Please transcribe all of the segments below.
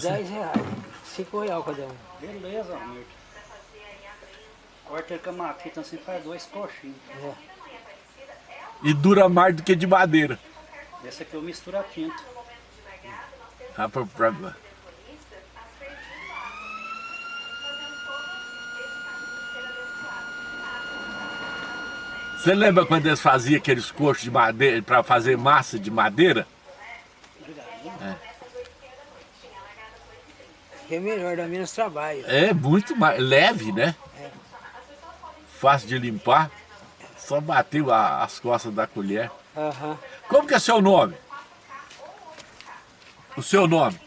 10 reais. 5 reais cada um. Beleza, Hamilton. Corta ele com a matita assim, faz dois coxinhos. É. E dura mais do que de madeira. Esse aqui eu misturo a tinta. Ah, pra- pra- Você lembra quando eles faziam aqueles coxos de madeira para fazer massa de madeira? Que é melhor, dá menos trabalho. É muito mais leve, né? Fácil de limpar. Só bateu a- as costas da colher. Aham. Como que é seu nome? O seu nome?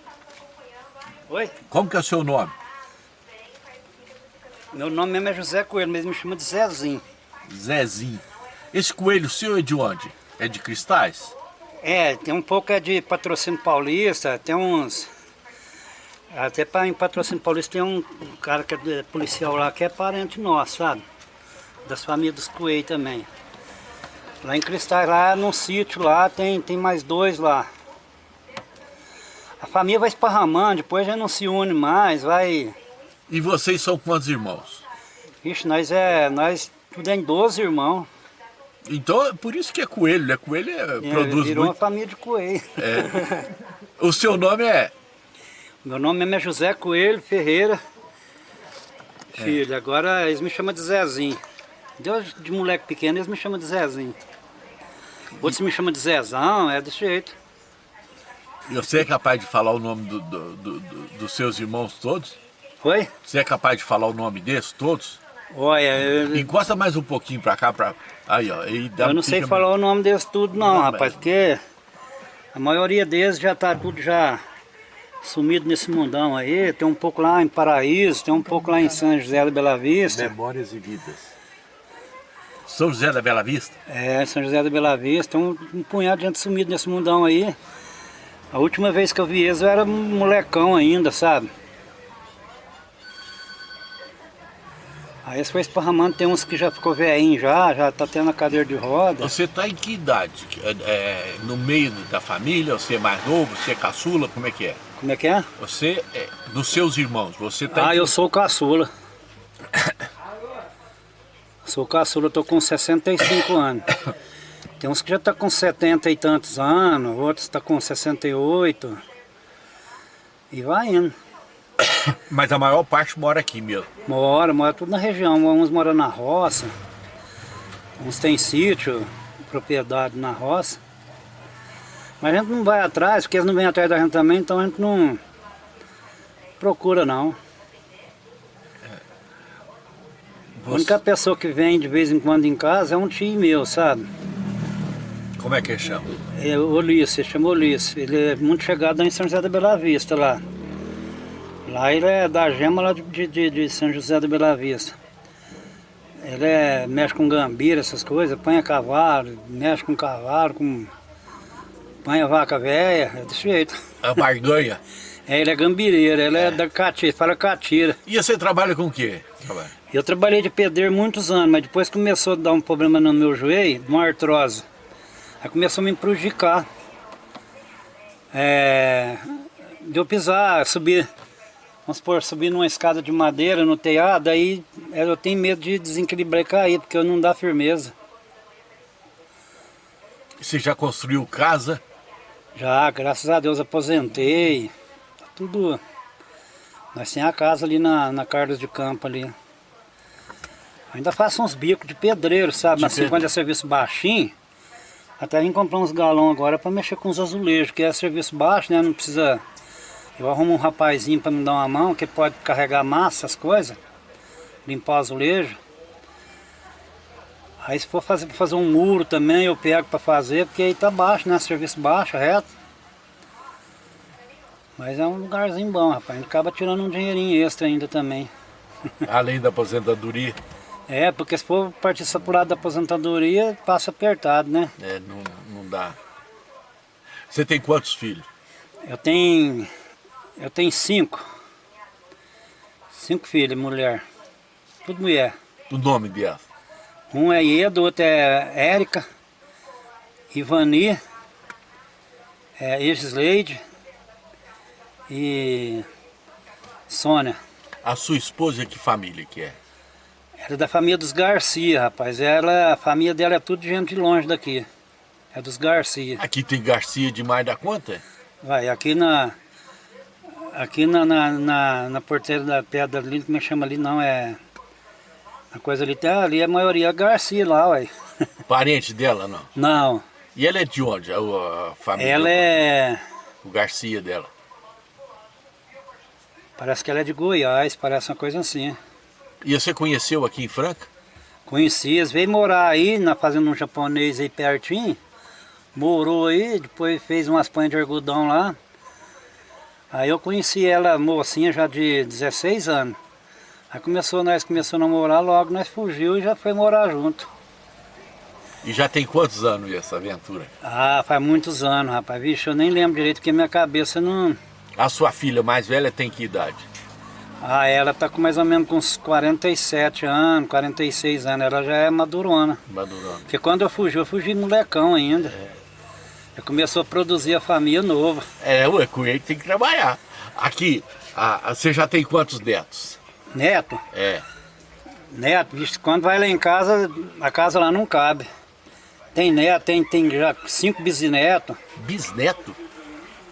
Oi? Como que é o seu nome? Meu nome mesmo é José Coelho, mas me chama de Zezinho. Zezinho. Esse coelho seu é de onde? É de cristais? É, tem um pouco é de patrocínio paulista, tem uns... Até pra, em patrocínio paulista tem um cara que é de- policial lá que é parente nosso, sabe? Das famílias dos Coelhos também. Lá em Cristais, lá num sítio lá, tem, tem mais dois lá. A família vai esparramando, depois já não se une mais, vai... E vocês são quantos irmãos? Ixi, nós é... Nós tudo é em 12 irmãos. Então, é por isso que é coelho, né? Coelho é, É, produz virou uma muito. família de coelho. O seu nome é? Meu nome é José Coelho Ferreira. É. Filho, agora eles me chamam de Zezinho. Deus de moleque pequeno, eles me chamam de Zezinho. Outros me chamam de Zezão, é desse jeito. E você é capaz de falar o nome do- do- do- do- dos seus irmãos todos? Oi? Você é capaz de falar o nome desses todos? Olha, eu, Encosta mais um pouquinho pra cá, pra... Aí, ó. Aí dá, eu não sei falar o nome deles tudo não, Não, rapaz, mas- porque a maioria deles já tá tudo já sumido nesse mundão aí. Tem um pouco lá em Paraíso, tem um pouco lá em São José da Bela Vista. Memórias e vidas. São José da Bela Vista? É, São José da Bela Vista, tem um, um punhado de gente sumido nesse mundão aí. A última vez que eu vi eles eu era molecão ainda, sabe? Aí eles foi esparramando, tem uns que já ficou velhinho já, já tá tendo a cadeira de roda. Você tá em que idade? É, é, no meio da família? Você é mais novo? Você é caçula? Como é que é? Como é que é? Você, é, dos seus irmãos, você tá Ah, em eu sou caçula. Sou caçula, eu tô com 65 anos. Tem uns que já tá com 70 e tantos anos, outros tá com 68. E vai indo. Mas a maior parte mora aqui mesmo. Mora, mora tudo na região. Uns moram na roça, uns tem sítio, propriedade na roça. Mas a gente não vai atrás, porque eles não vêm atrás da gente também, então a gente não procura não. A única pessoa que vem de vez em quando em casa é um tio meu, sabe? Como é que chama? É o Ulisses, ele chama Ulisses. Ele é muito chegado lá em São José da Bela Vista, lá. Lá ele é da gema lá de, de, de São José da Bela Vista. Ele é, mexe com gambira, essas coisas, apanha cavalo, mexe com cavalo, com... apanha vaca velha, é desse jeito. A barganha. É, ele é gambireiro, ele é, da catira, fala catira. E você trabalha com o quê? Trabalha. Eu trabalhei de pedreiro muitos anos, mas depois começou a dar um problema no meu joelho, uma artrose. Aí começou a me prejudicar. É, de eu pisar, subir, vamos supor, subir numa escada de madeira no telhado, aí eu tenho medo de desequilibrar e cair, porque eu não dá firmeza. Você já construiu casa? Já, graças a Deus, aposentei. Tá tudo. Nós temos a casa ali na, na Carlos de Campo ali. Ainda faço uns bicos de pedreiro, sabe? De Mas assim, quando é serviço baixinho, até vim comprar uns galão agora para mexer com os azulejos, que é serviço baixo, né? Não precisa. Eu arrumo um rapazinho para me dar uma mão, que pode carregar massa, as coisas, limpar o azulejo. Aí se for fazer, fazer um muro também, eu pego para fazer, porque aí tá baixo, né? Serviço baixo, reto. Mas é um lugarzinho bom, rapaz. A gente acaba tirando um dinheirinho extra ainda também. Além da aposentadoria? É, porque se for partir só pro lado da aposentadoria, passa apertado, né? É, não, não dá. Você tem quantos filhos? Eu tenho. Eu tenho cinco. Cinco filhos, mulher. Tudo mulher. O nome delas? Um é Edo, outro é Érica, Ivani, é Egisleide e Sônia. A sua esposa, que família que é? Era da família dos Garcia, rapaz. Ela, a família dela é tudo de gente de longe daqui. É dos Garcia. Aqui tem Garcia demais da conta? Vai, aqui na... Aqui na, na, na, na porteira da pedra ali, como é que chama ali? Não, é... A coisa ali, tá, ali a maioria é Garcia lá, ué. Parente dela, não? Não, E ela é de onde, a, a família? ela é... O Garcia dela. Parece que ela é de Goiás, parece uma coisa assim. E você conheceu aqui em Franca? Conheci, eles veio morar aí na fazenda um japonês aí pertinho. Morou aí, depois fez umas panhas de algodão lá. Aí eu conheci ela mocinha já de 16 anos. Aí começou, nós começamos a namorar, logo nós fugiu e já foi morar junto. E já tem quantos anos essa aventura? Ah, faz muitos anos, rapaz. Vixe, eu nem lembro direito porque minha cabeça não... A sua filha mais velha tem que idade? Ah, ela tá com mais ou menos com uns 47 anos, 46 anos. Ela já é madurona. Madurando. Porque quando eu fugi, eu fugi molecão ainda. Já começou a produzir a família nova. É, ué, com ele tem que trabalhar. Aqui, a- a- você já tem quantos netos? Neto, É. neto, vixe, quando vai lá em casa, a casa lá não cabe. Tem neto, tem, tem já cinco bisnetos. Bisneto?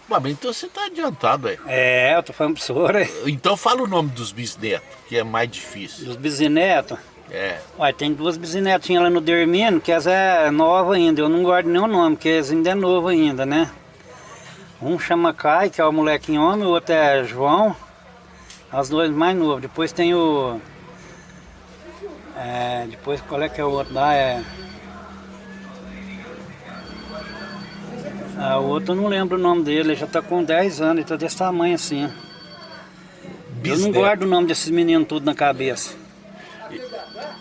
Mas então você tá adiantado, é. É, eu tô falando pro senhor aí. Então fala o nome dos bisnetos, que é mais difícil. Dos bisnetos. É. Ué, tem duas bisnetinhas lá no Dermino, que essa é nova ainda. Eu não guardo nem o nome, porque eles ainda é novo ainda, né? Um chama Kai, que é o molequinho homem, o outro é João. Os dois mais novos. Depois tem o... É, depois qual é que é o outro lá? É... Ah, o outro eu não lembro o nome dele, ele já tá com 10 anos, ele tá desse tamanho assim. Eu não Bisneto. guardo o nome desses meninos tudo na cabeça.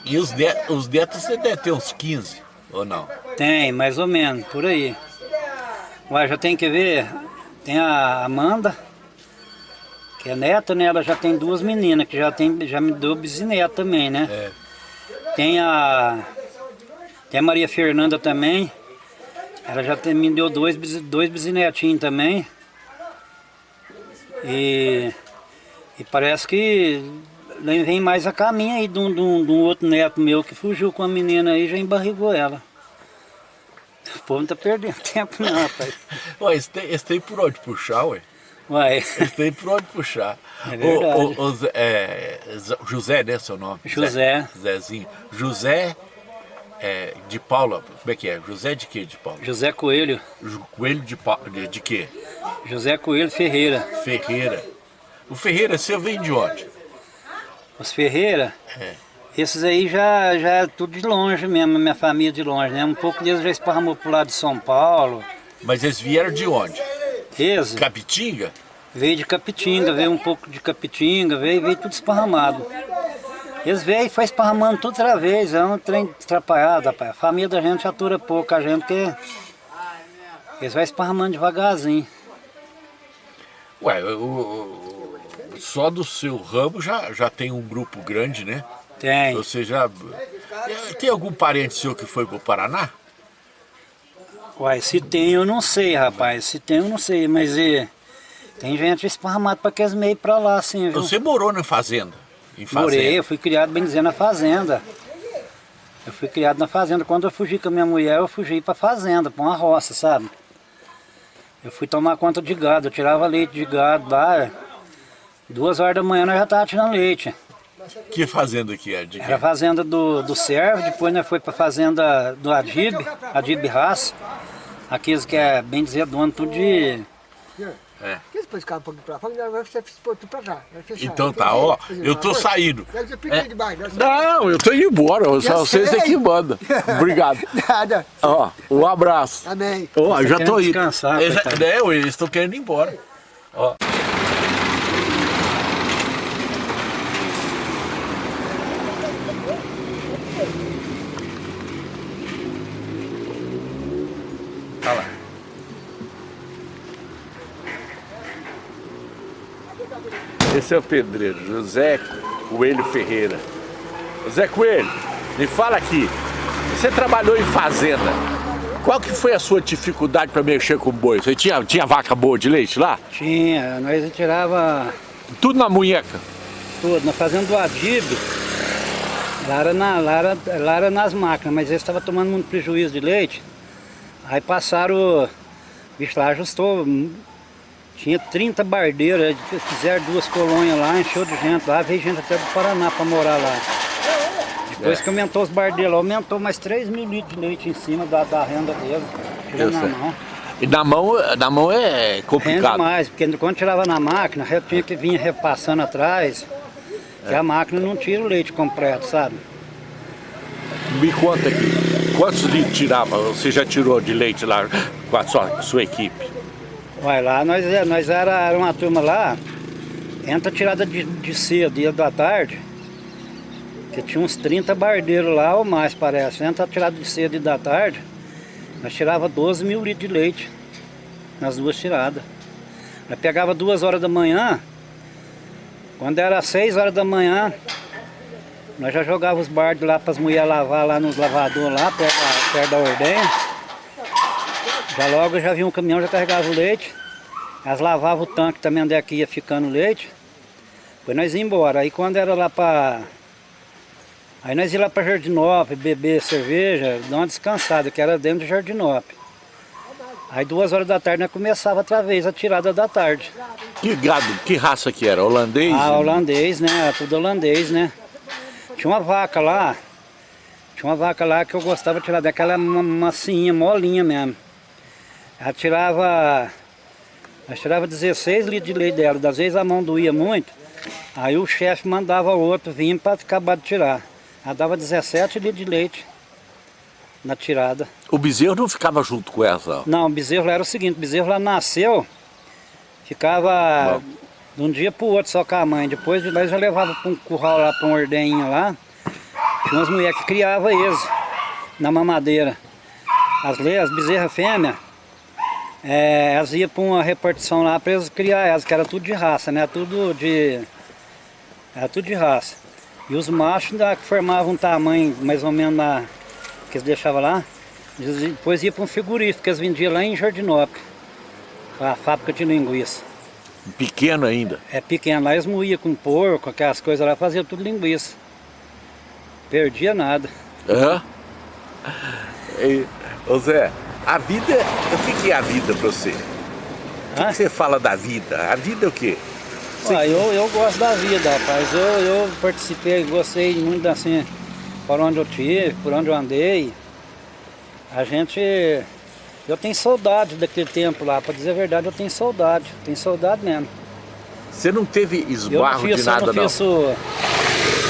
E os, ne os netos você deve ter uns 15, ou não? Tem, mais ou menos, por aí. Ué, já tem que ver, tem a Amanda, que é neta, né? Ela já tem duas meninas, que já, tem, já me deu bisneto também, né? É. Tem a, tem a Maria Fernanda também, ela já tem, me deu dois, dois bisnetinhos também. E, e parece que vem mais a caminho aí de um, de um- de um outro neto meu que fugiu com a menina aí e já embarrigou ela. O povo não tá perdendo tempo não, rapaz. Ué, eles têm, eles têm por onde puxar, ué. Eles têm por onde puxar. É. O, o- o é, José, né, seu nome? José. Zé- Zezinho. José é, de Paula, como é que é? José de quê de Paula? José Coelho, Coelho de, Pa- de, de quê? José Coelho Ferreira. Ferreira. O Ferreira, você vem de onde? Os Ferreira, É. esses aí já, já é tudo de longe mesmo, minha família de longe, né? Um pouco deles já esparramou pro lado de São Paulo. Mas eles vieram de onde? Esse Capitinga? veio de Capitinga, veio um pouco de Capitinga, veio, veio tudo esparramado. Eles veio e foi esparramando tudo outra vez, é um trem atrapalhado, rapaz. A família da gente atura pouco a gente, porque eles vão esparramando devagarzinho. Ué, o, o- só do seu ramo já, já tem um grupo grande, né? Tem. Você já... Tem algum parente seu que foi pro Paraná? Uai, se tem eu não sei, rapaz. Se tem eu não sei, mas e, tem gente esparramada para aqueles meios pra lá, assim, viu? Você morou na fazenda? Em fazenda? Morei, eu fui criado, bem dizer, na fazenda. Eu fui criado na fazenda. Quando eu fugi com a minha mulher, eu fugi pra fazenda, pra uma roça, sabe? Eu fui tomar conta de gado, eu tirava leite de gado lá. Duas horas da manhã nós já tava tirando leite. Que fazenda que é? Era a fazenda do, do Servo, depois nós foi pra fazenda do Adib, Adib Haas. Aqueles que é, bem dizer, dono tudo de... É. Depois ficava um pouquinho pra fora, agora você tudo pra cá. Então tá, ó, eu tô saindo. Ser- Não, eu tô indo embora, Já vocês é que mandam. Obrigado. Nada. Ó, um abraço. Amém. Ó, já tô querendo indo. Eles, né, eles estão querendo ir embora. Ó. Esse é o pedreiro, José Coelho Ferreira. José Coelho, me fala aqui. Você trabalhou em fazenda? Qual que foi a sua dificuldade para mexer com boi? Você tinha, tinha vaca boa de leite lá? Tinha, nós tirava Tudo na munheca. tudo, nós fazendo do adib, lá era, na, lá, era, lá era nas máquinas, mas eles estavam tomando muito prejuízo de leite. Aí passaram, o bicho lá ajustou, tinha 30 bardeiras, fizeram duas colônias lá, encheu de gente lá, veio gente até do Paraná para morar lá. Depois É. que aumentou os bardeiros, aumentou mais 3 mil litros de leite em cima da, da renda dele, tirando na mão. E na mão, na mão é Rende complicado. mais, porque quando tirava na máquina, eu tinha que vir repassando atrás, que a máquina não tira o leite completo, sabe? Me conta aqui, quantos litros tirava? Você já tirou de leite lá com a sua, sua equipe? Vai lá, nós, é- nós era, era uma turma lá, entra tirada de, de cedo, dia da tarde, que tinha uns 30 bardeiros lá ou mais, parece. Entra tirada de cedo e da tarde, nós tirava 12 mil litros de leite nas duas tiradas. Nós pegava duas horas da manhã, quando era 6 horas da manhã, nós já jogava os bardos lá para as mulheres lavar lá nos lavadores lá, perto da, perto da ordenha. Já logo já vinha um caminhão, já carregava o leite. Elas lavavam o tanque também onde é que ia ficando o leite. Depois nós ia embora. Aí quando era lá para... Aí nós ia lá para Jardinópolis, beber cerveja, dar uma descansada, que era dentro de Jardinópolis. Aí duas horas da tarde nós começava outra vez a tirada da tarde. Que gado, que raça que era? Holandês? Ah, holandês, né? Era tudo holandês, né? Tinha uma vaca lá, tinha uma vaca lá que eu gostava de tirar daquela ma- massinha, molinha mesmo. Ela tirava, ela tirava 16 litros de leite dela, das vezes a mão doía muito, aí o chefe mandava outro vir para acabar de tirar. Ela dava 17 litros de leite na tirada. O bezerro não ficava junto com essa? Não, o bezerro era o seguinte, o bezerro lá nasceu, ficava de um dia pro outro só com a mãe. Depois de lá já levava para um curral lá, para um ordenho lá. Tinha umas mulheres que criavam eles na mamadeira. As, as bezerras fêmeas, é, elas iam para uma repartição lá para eles criar elas, que era tudo de raça, né? Tudo de. Era tudo de raça. E os machos ainda que formavam um tamanho mais ou menos na, que eles deixavam lá, depois ia para um frigorífico que eles vendiam lá em Jardinópolis, a fábrica de linguiça. Pequeno ainda. É pequeno, lá eles moíam com porco, aquelas coisas lá, faziam tudo linguiça. Perdia nada. Hã? E, ô Zé, a vida, o que, é a vida pra você? O que, que você fala da vida? A vida é o quê? Ah, eu, eu gosto da vida, rapaz. Eu, eu participei, gostei muito assim, por onde eu tive, por onde eu andei. A gente. Eu tenho saudade daquele tempo lá, pra dizer a verdade, eu tenho saudade. Tenho saudade mesmo. Você não teve Eu não esbarro fiz, de eu nada, não não? fiz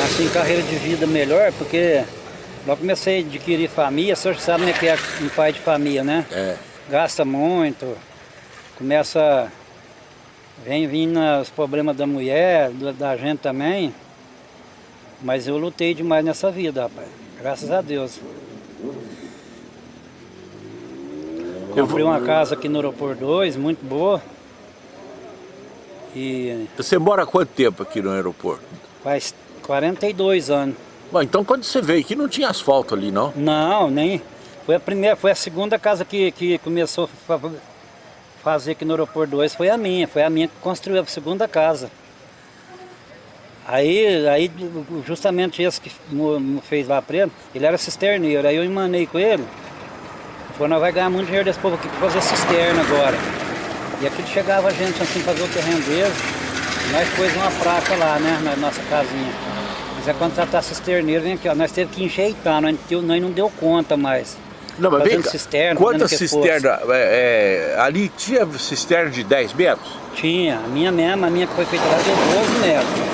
assim, carreira de vida melhor, porque logo comecei a adquirir família, o senhor sabe né, que é um pai de família, né? É. Gasta muito, começa, vem vindo os problemas da mulher, da, gente também, mas eu lutei demais nessa vida, rapaz, graças a Deus. Eu Comprei uma casa aqui no Aeroporto 2, muito boa, e Você mora há quanto tempo aqui no aeroporto? faz 42 anos. Bom, então quando você veio aqui não tinha asfalto ali, não? Não, nem. Foi a primeira, foi a segunda casa que, que começou a fa- fazer aqui no Aeroporto 2, foi a minha, foi a minha que construiu a segunda casa. Aí, aí justamente esse que fez lá preto, ele era cisterneiro, aí eu emanei com ele, falou, nós vai ganhar muito dinheiro desse povo aqui para fazer cisterna agora. E aqui chegava gente assim fazer o terreno deles, nós pôs uma placa lá, né, na nossa casinha. Quiser contratar cisterneiro, vem aqui, ó. Nós teve que enjeitar, nós, não- nós não deu conta mais. Não, mas vem cá, cisterna, quantas cisternas? é, é, ali tinha cisterna de 10 metros? Tinha, a minha mesma, a minha que foi feita lá deu 12 metros.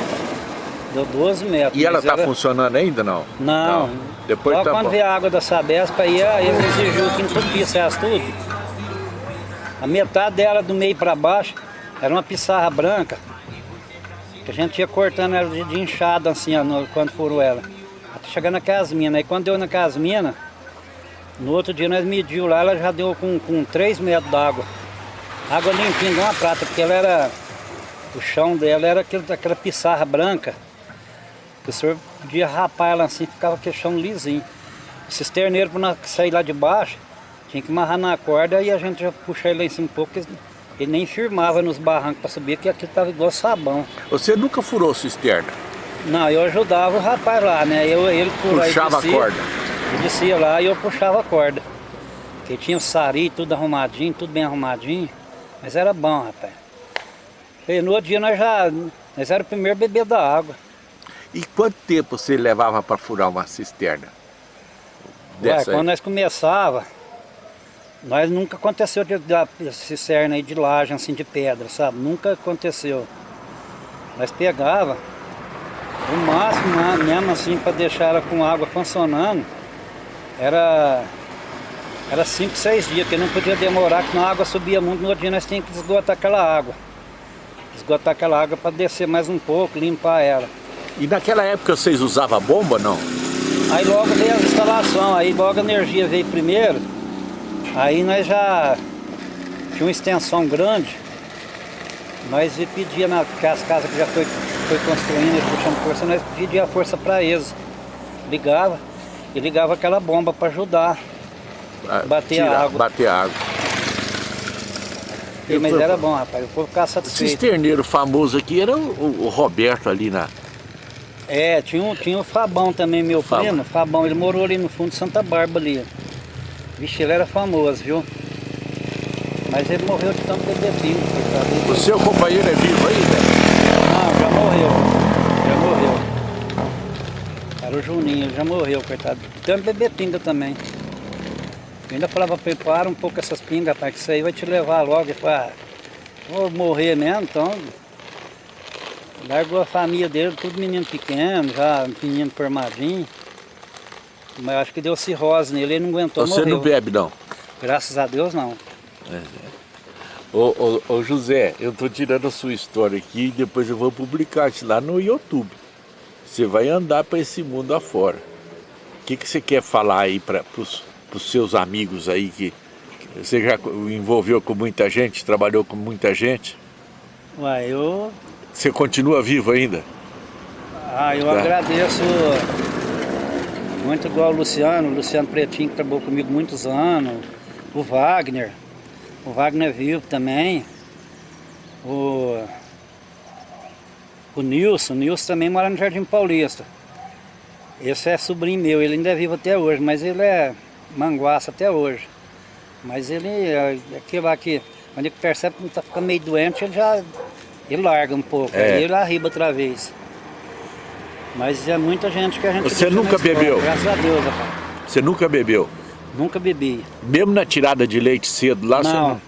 Deu 12 metros. E ela está funcionando ainda, não? Não. Depois Logo tá quando bom. veio a água da Sabesp, aí a- ele exigiu que entupisse elas tudo. A metade dela do meio para baixo era uma pissarra branca. Que a gente ia cortando ela de, de inchada assim, ó, no- quando furou ela. Até chegar naquelas minas. Aí quando deu naquelas minas, no outro dia nós mediu lá, ela já deu com, com 3 metros d'água. Água limpinha, igual uma prata, porque ela era. O chão dela era aquele, aquela pissarra branca. Que o senhor podia rapar ela assim, ficava aquele chão lisinho. O cisterneiro, para sair lá de baixo, Tinha que amarrar na corda e a gente já puxar ele lá em cima um pouco, ele nem firmava nos barrancos para subir, que aqui tava igual sabão. Você nunca furou cisterna? Não, eu ajudava o rapaz lá, né? Eu, ele aí Puxava a descia, corda. Eu descia lá e eu puxava a corda. Porque tinha o sari, tudo arrumadinho, tudo bem arrumadinho. Mas era bom, rapaz. E no outro dia nós já... Nós era o primeiro bebê da água. E quanto tempo você levava para furar uma cisterna? Ué, aí? quando nós começava, nós nunca aconteceu de dar cisterna aí de laje, assim, de pedra, sabe? Nunca aconteceu. Nós pegava o máximo né, mesmo assim para deixar ela com água funcionando, era era 5, 6 dias, porque não podia demorar, que a água subia muito, no outro dia nós tínhamos que esgotar aquela água. Esgotar aquela água para descer mais um pouco, limpar ela. E naquela época vocês usavam bomba, não? Aí logo veio a instalação, aí logo a energia veio primeiro, aí nós já tinha uma extensão grande, nós pedia nas casas que já foi, foi construindo, eles puxando força, nós pedia a força para eles. Ligava e ligava aquela bomba para ajudar. Ah, Bater a água. Bater a água. E, mas era bom, rapaz, o povo ficava O satisfeito. cisterneiro famoso aqui era o, o Roberto ali na... É, tinha, um, tinha o Fabão também, meu Fabão. primo. Fabão, ele morou ali no fundo de Santa Bárbara ali. Vixe, ele era famoso, viu? Mas ele morreu de tanto coitado. O seu companheiro é vivo aí, né? Não, já morreu. Já morreu. Era o Juninho, ele já morreu, coitado. Tanto beber pinga também. Eu ainda falava pra ele, para um pouco essas pingas, rapaz, que isso aí vai te levar logo. Falou, ah, vou morrer mesmo, então. Largou a família dele, tudo menino pequeno, já menino formadinho. Mas eu acho que deu cirrose nele, ele não aguentou, Você morreu. não bebe, não? Graças a Deus, não. Ô, ô, ô, José, eu tô tirando a sua história aqui e depois eu vou publicar isso lá no YouTube. Você vai andar para esse mundo afora. O que, que você quer falar aí para os seus amigos aí que, que você já envolveu com muita gente, trabalhou com muita gente? Ué, eu Você continua vivo ainda? Ah, eu Tá. agradeço muito igual o Luciano, o Luciano Pretinho que trabalhou comigo muitos anos, o Wagner, o Wagner é vivo também, o, o Nilson, o Nilson também mora no Jardim Paulista. Esse é sobrinho meu, ele ainda é vivo até hoje, mas ele é manguaça até hoje. Mas ele, é aquele lá que, quando ele percebe que está ficando meio doente, ele já ele larga um pouco, É. aí ele arriba outra vez. Mas é muita gente que a gente Você nunca escola, bebeu? Graças a Deus, rapaz. Você nunca bebeu? Nunca bebi. Mesmo na tirada de leite cedo lá, você não. não...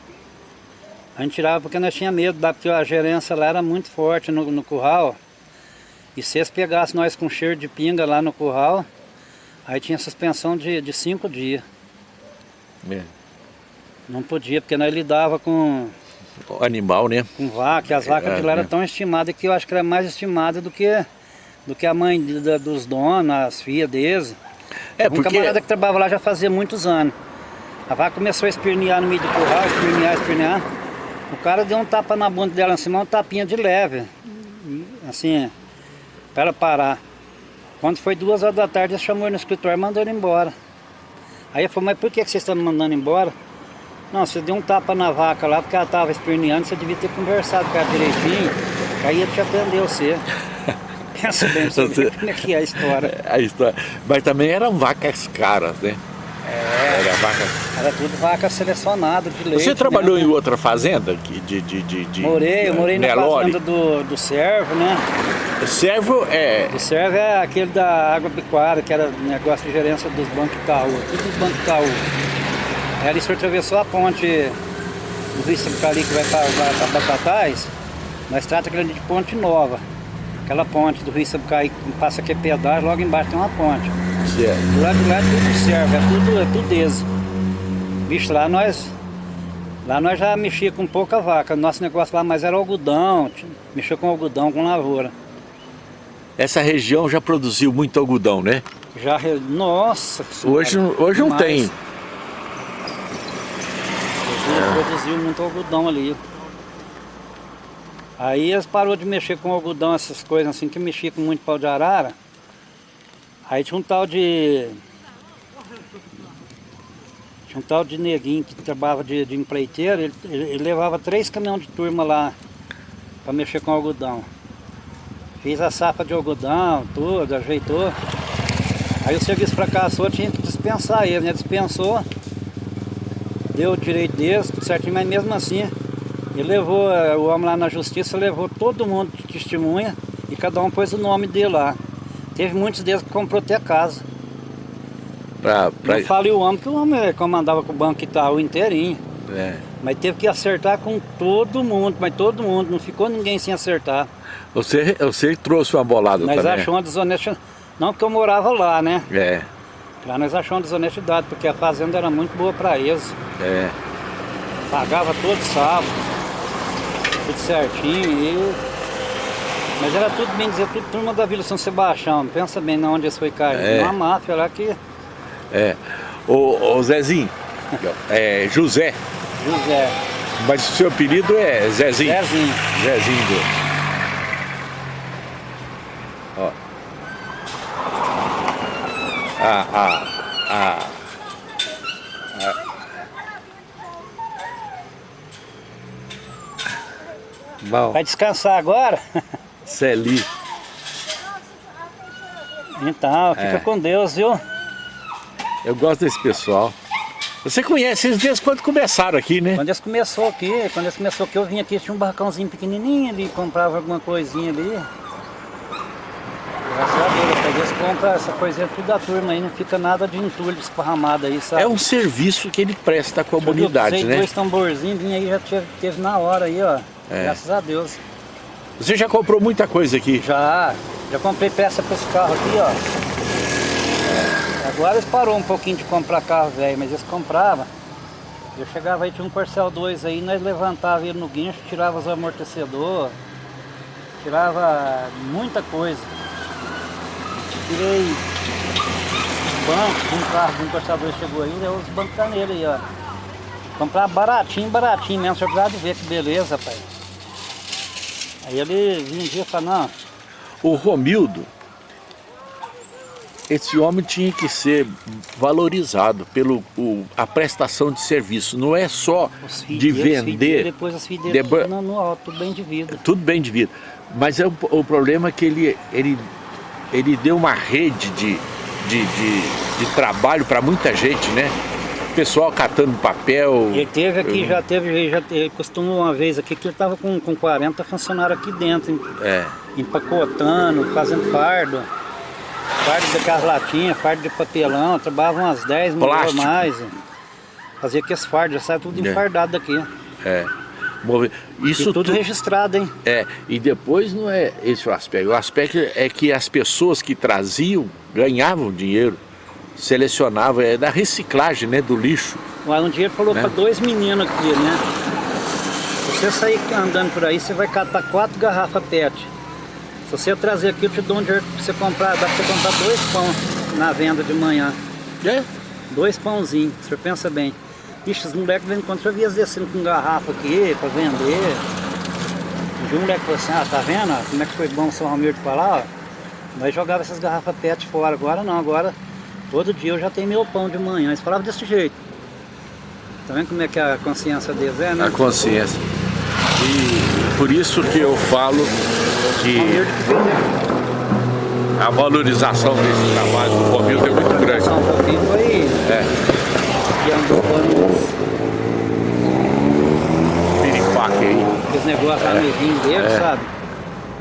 A gente tirava porque nós tinha medo, porque a gerência lá era muito forte no, no curral. E se eles pegassem nós com cheiro de pinga lá no curral, aí tinha suspensão de, de cinco dias. É. Não podia, porque nós lidava com, Animal, né? com vaca, e as vacas É, de lá eram é. tão estimadas que eu acho que era mais estimada do que, do que a mãe da- dos donos, as filhas deles. É, um porque... camarada que trabalhava lá já fazia muitos anos. A vaca começou a espernear no meio do curral, espernear, espernear. O cara deu um tapa na bunda dela em cima, uma tapinha de leve. Assim, para ela parar. Quando foi duas horas da tarde, ele chamou ele no escritório e mandou ele embora. Aí ele falou, mas por que vocês estão me mandando embora? Não, você deu um tapa na vaca lá porque ela estava esperneando, você devia ter conversado com ela direitinho, que aí ele te atendeu você. Pensa bem, como é que é a história. A história... Mas também eram vacas caras, né? É. Era vaca... Era tudo vaca selecionada de leite. Você trabalhou né? em outra fazenda de, de, de, de Morei, eu morei na Nelore? fazenda do, do Servo, né? Servo é... O Servo é aquele da água pecuária, que era negócio de gerência dos bancos Itaú, tudo dos bancos Itaú. Aí ali o senhor atravessou a ponte do Rio Sapucali que vai para Batatais, nós trata aquele ali de ponte nova. Aquela ponte do Rio Sapucaí que passa aqui pedágio, logo embaixo tem uma ponte. Certo. Do lado de lá é tudo serve, é tudo, é tudo desse. Bicho, lá nós. Lá nós já mexia com pouca vaca. Nosso negócio lá mais era algodão, mexia com algodão, com lavoura. Essa região já produziu muito algodão, né? Já. Nossa! senhora, Hoje, hoje não tem. Produziu, produziu muito algodão ali. Aí eles parou de mexer com algodão, essas coisas assim, que mexia com muito pau de arara. Aí tinha um tal de. Tinha um tal de neguinho que trabalhava de, de empreiteiro, ele, ele, levava três caminhões de turma lá para mexer com algodão. Fiz a safra de algodão, tudo, ajeitou. Aí o serviço fracassou, tinha que dispensar ele, né? Dispensou, deu o direito deles, certinho, mas mesmo assim, ele levou, eh, o homem lá na justiça levou todo mundo de testemunha e cada um pôs o nome dele lá. Teve muitos deles que comprou até casa. Pra, pra... Não fale o homem, que o homem comandava com o Banco Itaú inteirinho. É. Mas teve que acertar com todo mundo, mas todo mundo, não ficou ninguém sem acertar. Você, você trouxe uma bolada Nós também. achamos uma desonestidade, não porque eu morava lá, né? É, Lá nós achamos uma desonestidade, porque a fazenda era muito boa para eles. é. Pagava todo sábado, tudo certinho e... Mas era tudo, bem dizer, tudo turma da Vila São Sebastião, pensa bem na onde eles foi cair. É. Uma máfia lá que É. Ô, ô Zezinho, é José, José, mas o seu apelido é Zezinho. Zezinho. Zezinho. Ó. Ah, ah. Vai descansar agora? Celi. Então, fica É. com Deus, viu? Eu gosto desse pessoal. Você conhece eles desde quando começaram aqui, né? Quando eles começou aqui, quando eles começou aqui, eu vim aqui, tinha um barracãozinho pequenininho ali, comprava alguma coisinha ali. Graças a Deus, até eles compram essa coisinha tudo da turma aí, não fica nada de entulho esparramado aí, sabe? É um serviço que ele presta à comunidade, eu né? dois tamborzinhos, vim aí, já teve, teve na hora aí, ó. É. Graças a Deus. Você já comprou muita coisa aqui? Já, já comprei peça para esse carro aqui, ó. Agora eles parou um pouquinho de comprar carro velho, mas eles compravam. Eu chegava aí, tinha um Corcel 2 aí, nós levantava ele no guincho, tirava os amortecedores, tirava muita coisa. Tirei de um carro de um Corcel 2 chegou aí, deu os bancos nele aí, ó. Comprar baratinho, baratinho mesmo, você precisava ver que beleza, rapaz. Aí ele vinha um dia e falava, não, O Romildo, esse homem tinha que ser valorizado pelo o- a prestação de serviço. Não é só de vender, depois as no, no alto, tudo bem de vida. tudo bem de vida. Mas é o, o problema é que ele, ele, ele deu uma rede de, de, de, de trabalho para muita gente, né? Pessoal catando papel. Ele teve aqui, eu- já teve, já ele costumou uma vez aqui que ele estava com, com 40 funcionários aqui dentro, É, empacotando, fazendo fardo. Fardo daquelas latinhas, fardo de papelão, trabalhava umas 10 mil ou Plástico. mais. Fazia aqueles fardos, já sai tudo É. enfardado daqui. é. Isso e tudo tu- registrado, hein? É, e depois não é esse o aspecto. O aspecto é que as pessoas que traziam ganhavam dinheiro, selecionavam, é da reciclagem, né, do lixo. Um dia ele falou Né? para dois meninos aqui, né? Se você sair andando por aí, você vai catar quatro garrafas PET. Se você trazer aqui, eu te dou um dinheiro pra você comprar, dá pra você comprar dois pão na venda de manhã. É? Dois pãozinhos, o senhor pensa bem. Ixi, os moleques vêm quando o senhor via descendo com garrafa aqui pra vender. Um dia um moleque falou assim, ah, tá vendo como é que foi bom o São Ramiro de falar, ó? Nós jogava essas garrafas PET fora, agora não, agora todo dia eu já tenho meu pão de manhã. Eles falavam desse jeito. Tá vendo como é que a consciência deles é, né? A consciência. E por isso que eu falo que a valorização desse trabalho do Romildo é muito grande. um pouquinho foi É, que andou dando piripaque aí, os negócios lá no rim dele, É. sabe?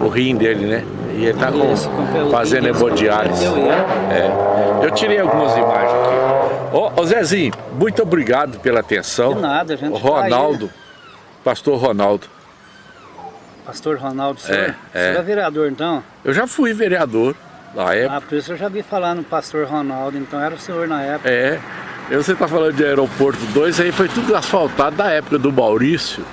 o rim dele, né? E ele tá com- fazendo hemodiálise. ele. É. Eu tirei algumas imagens aqui. Ô, ô Zezinho, muito obrigado pela atenção. De nada, gente O tá Ronaldo, pastor Ronaldo. Pastor Ronaldo, senhor. É, Você é. vereador então? Eu já fui vereador na época. Ah, por isso eu já vi falar no pastor Ronaldo, então era o senhor na época. É. E você tá falando de aeroporto 2, aí foi tudo asfaltado da época do Maurício,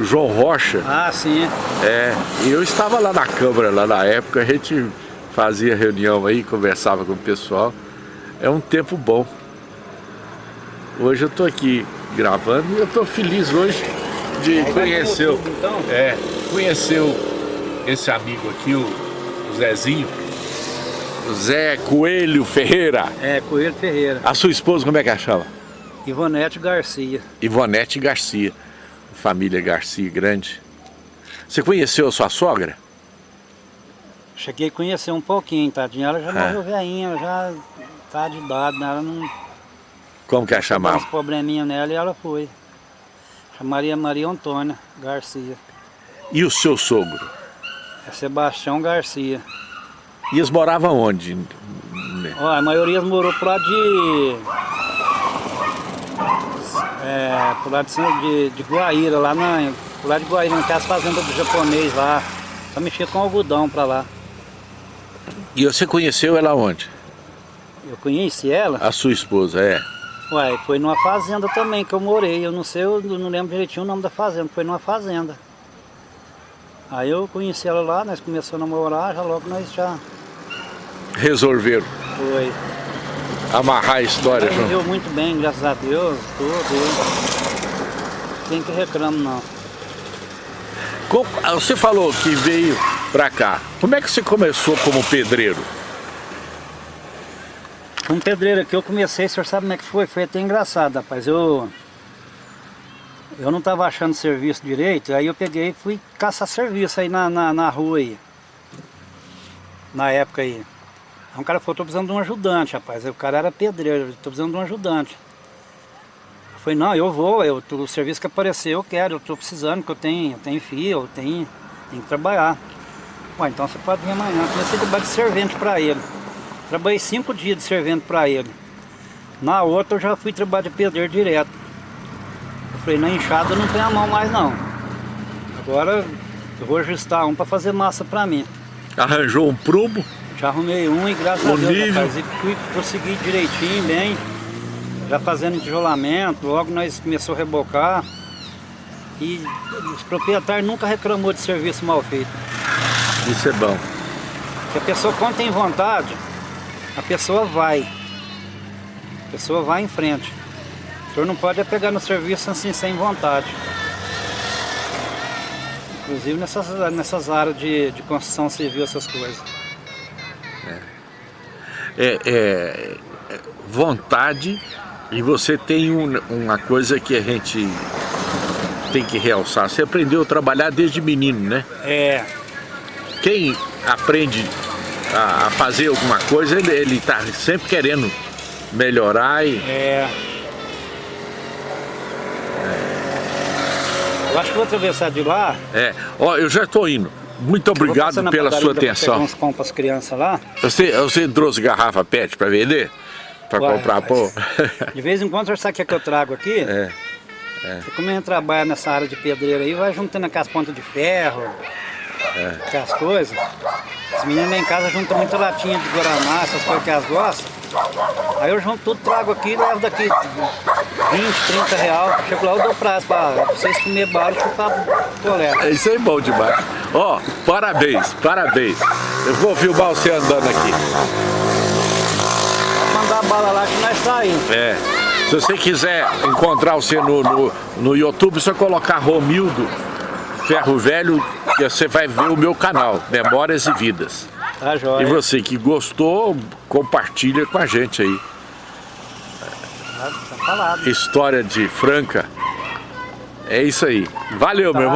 João Rocha. Ah, sim. É. E eu estava lá na Câmara, lá na época, a gente fazia reunião aí, conversava com o pessoal. É um tempo bom. Hoje eu tô aqui gravando e eu tô feliz hoje de conhecer, o- YouTube, então? é, conhecer esse amigo aqui, o Zezinho. Zé Coelho Ferreira. É, Coelho Ferreira. A sua esposa, como é que ela chama? Ivonete Garcia. Ivonete Garcia. Família Garcia grande. Você conheceu a sua sogra? Cheguei a conhecer um pouquinho, tadinha. Ela já É. morreu velhinha, ela já tá de idade, né? Ela não Como que a Deu uns chamava? probleminha nela e ela foi. Chamaria Maria Antônia Garcia. E o seu sogro? É Sebastião Garcia. E eles moravam onde? Ó, a maioria morou pro lado de. É, pro lado de, de, Guaíra, lá na. Pro lado de Guaíra, naquelas fazendas do japonês lá. Só mexia com algodão pra lá. E você conheceu ela onde? Eu conheci ela, A sua esposa, é. uai, foi numa fazenda também que eu morei. Eu não sei, eu não lembro direitinho o nome da fazenda, foi numa fazenda. Aí eu conheci ela lá, nós começamos a namorar, já logo nós já Resolveram foi. Amarrar a história junto. viveu muito bem, graças a Deus, tudo. Tem que reclamo não. Ah, Você falou que veio pra cá. Como é que você começou como pedreiro? Com pedreiro aqui eu comecei, o senhor sabe como é que foi? Foi até engraçado, rapaz. Eu, eu não estava achando serviço direito, aí eu peguei e fui caçar serviço aí na, na, na rua aí. Na época aí. Aí um cara falou, tô precisando de um ajudante, rapaz. Aí o cara era pedreiro, tô precisando de um ajudante. Eu falei, não, eu vou, eu, o serviço que apareceu eu quero, eu tô precisando, que eu tenho, eu tenho filho, eu tenho, tenho que trabalhar. Ué, então você pode vir amanhã. Eu Comecei a trabalhar de servente para ele. Trabalhei cinco dias de servente para ele. Na outra eu já fui trabalhar de pedreiro direto. Eu falei, na enxada eu não tenho a mão mais não. Agora eu vou ajustar um para fazer massa para mim. Arranjou um prumo? Já arrumei um e graças O a Deus, nível. rapaz, e fui conseguir direitinho, bem. Já fazendo tijolamento, logo nós começamos a rebocar. E os proprietários nunca reclamou de serviço mal feito. Isso é bom. Porque a pessoa quando tem vontade, a pessoa vai. A pessoa vai em frente. O senhor não pode é pegar no serviço assim sem vontade. Inclusive nessas, nessas áreas de, de construção civil, essas coisas. É, é- vontade e você tem um- uma coisa que a gente tem que realçar. Você aprendeu a trabalhar desde menino, né? É, Quem aprende a, a fazer alguma coisa, ele, ele tá sempre querendo melhorar e é. Eu acho que vou atravessar de lá. é. Ó, eu já estou indo. Muito obrigado pela sua atenção. uns pão pras crianças lá. Você, você trouxe garrafa PET para vender? Para comprar pô? De vez em quando, sabe o que, é que eu trago aqui? É. Porque como a gente trabalha nessa área de pedreiro aí, vai juntando aquelas pontas de ferro, É. aquelas coisas. Os meninos lá em casa juntam muita latinha de Guaraná, essas coisas que elas gostam. Aí eu junto tudo, trago aqui e levo daqui 20, 30 real. Chego lá, eu dou prazo pra vocês comer bala e chupar coleta. É, Isso aí é bom demais. Ó, parabéns, parabéns. Eu vou filmar você andando aqui. Mandar bala lá que nós saímos. É. Se você quiser encontrar você no, no, no YouTube, só colocar Romildo Ferro Velho, que você vai ver o meu canal, Memórias e Vidas. Tá E jóia. você que gostou, compartilha com a gente aí. Tá, tá. História de Franca. É isso aí. Valeu, meu irmão.